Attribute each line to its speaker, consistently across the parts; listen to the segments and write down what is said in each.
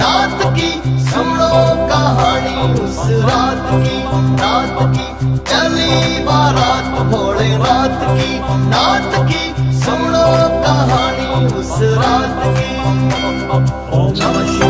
Speaker 1: रात की सुनो कहानी उस रात की रात की। चली बारात भोले रात की रात की
Speaker 2: Namah Shivaya.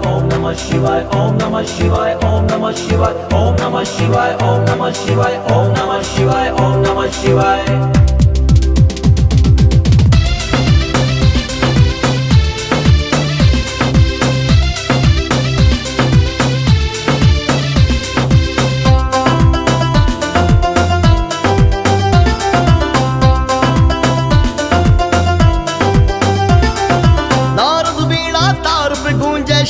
Speaker 2: Om Namah Shivaya Om Namah Shivaya Om Namah Shivaya Om Namah Shivaya Om Namah Shivaya Om Namah Shivaya
Speaker 1: ॐ नम शिवाय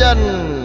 Speaker 1: dành